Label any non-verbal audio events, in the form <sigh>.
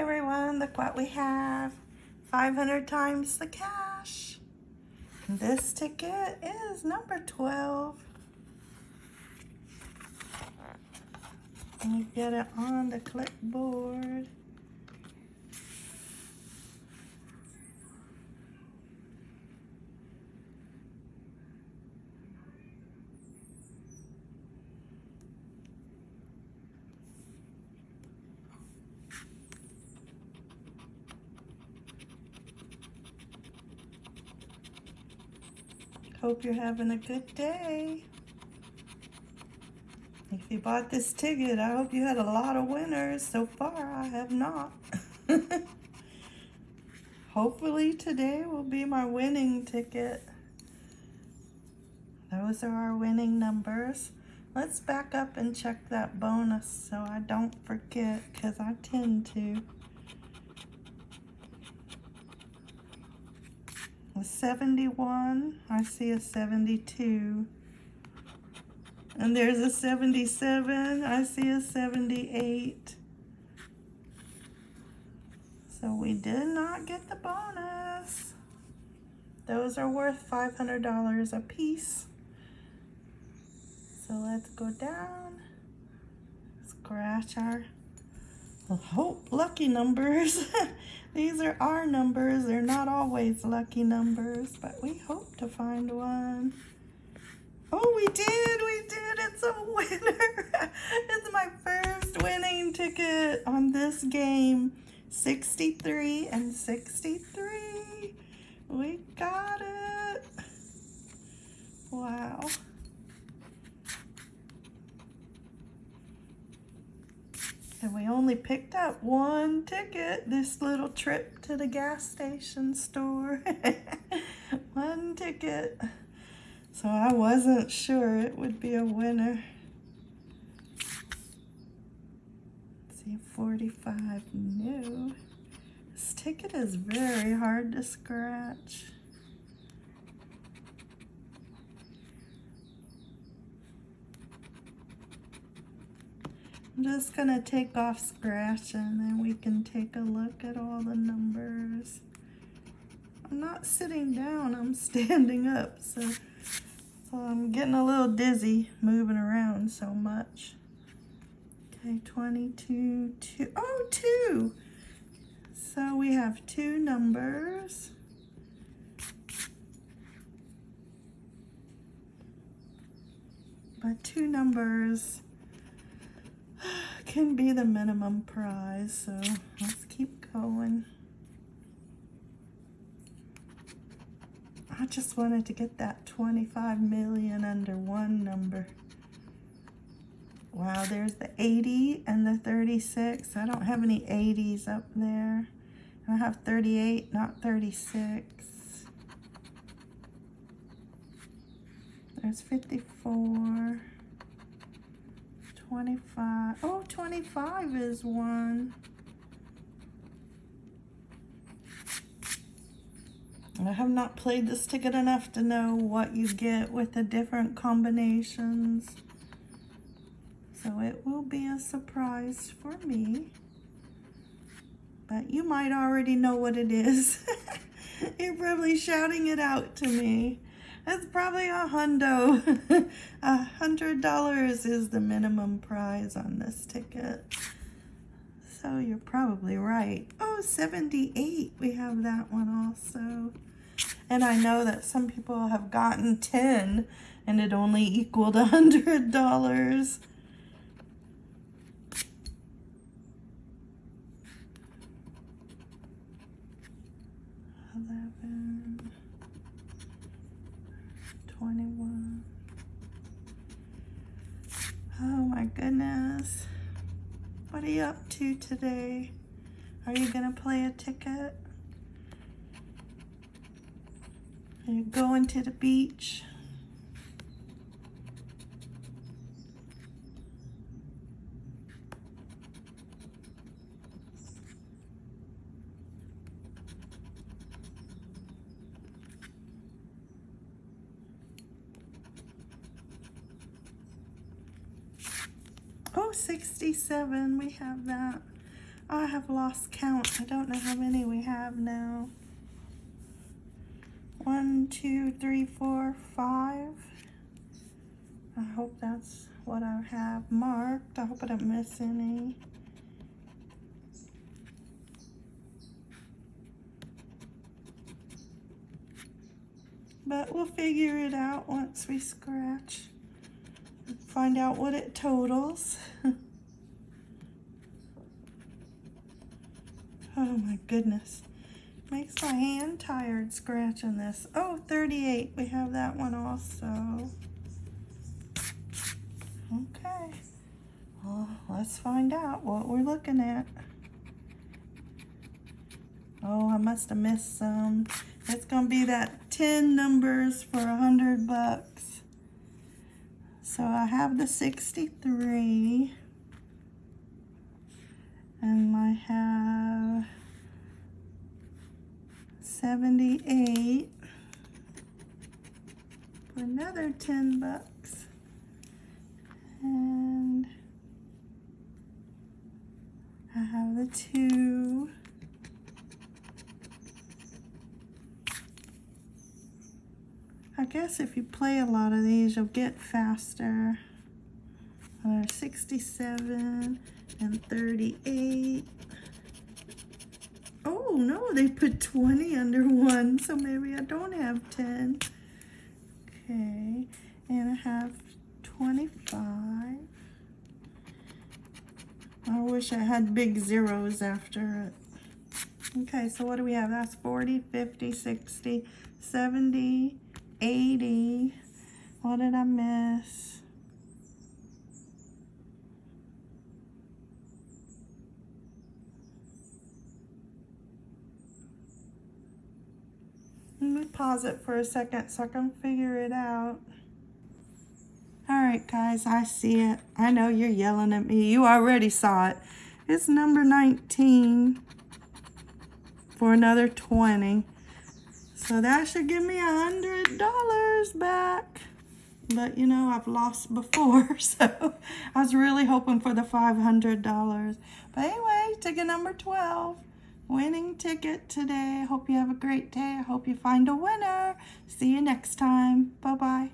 everyone, look what we have. 500 times the cash. This ticket is number 12. And you get it on the clipboard. Hope you're having a good day. If you bought this ticket, I hope you had a lot of winners. So far, I have not. <laughs> Hopefully today will be my winning ticket. Those are our winning numbers. Let's back up and check that bonus so I don't forget because I tend to. A 71, I see a 72. And there's a 77, I see a 78. So we did not get the bonus. Those are worth $500 a piece. So let's go down, scratch our hope lucky numbers. <laughs> These are our numbers. They're always lucky numbers, but we hope to find one. Oh, we did. We did. It's a winner. <laughs> it's my first winning ticket on this game. 63 and 63. We got it. Wow. And we only picked up one ticket this little trip to the gas station store. <laughs> one ticket. So I wasn't sure it would be a winner. Let's see, 45, new. This ticket is very hard to scratch. I'm just gonna take off scratch and then we can take a look at all the numbers. I'm not sitting down, I'm <laughs> standing up, so, so I'm getting a little dizzy moving around so much. Okay, 22, two, oh, two. So we have two numbers. But two numbers can be the minimum prize, so let's keep going. I just wanted to get that 25 million under one number. Wow, there's the 80 and the 36. I don't have any 80s up there. I have 38, not 36. There's 54. 25. Oh, 25 is one. I have not played this ticket enough to know what you get with the different combinations. So it will be a surprise for me. But you might already know what it is. <laughs> You're probably shouting it out to me. It's probably a hundo. <laughs> A hundred dollars is the minimum prize on this ticket. So you're probably right. Oh, 78. We have that one also. And I know that some people have gotten 10 and it only equaled a hundred dollars. Eleven. 21. Oh my goodness. What are you up to today? Are you going to play a ticket? Are you going to the beach? Oh, 67, we have that. Oh, I have lost count. I don't know how many we have now. One, two, three, four, five. I hope that's what I have marked. I hope I don't miss any. But we'll figure it out once we scratch. Find out what it totals. <laughs> oh my goodness. Makes my hand tired scratching this. Oh, 38. We have that one also. Okay. Well, let's find out what we're looking at. Oh, I must have missed some. It's going to be that 10 numbers for a 100 bucks. So I have the 63. And I have 78 for another 10 bucks. And I have the two. I guess if you play a lot of these, you'll get faster. Uh, 67 and 38. Oh, no, they put 20 under one, so maybe I don't have 10. Okay, and I have 25. I wish I had big zeros after it. Okay, so what do we have? That's 40, 50, 60, 70, 80. What did I miss? Let me pause it for a second so I can figure it out. All right, guys, I see it. I know you're yelling at me. You already saw it. It's number 19 for another 20. So that should give me a hundred dollars back. But you know, I've lost before, <laughs> so I was really hoping for the $500. But anyway, ticket number 12, winning ticket today. Hope you have a great day. I hope you find a winner. See you next time. Bye-bye.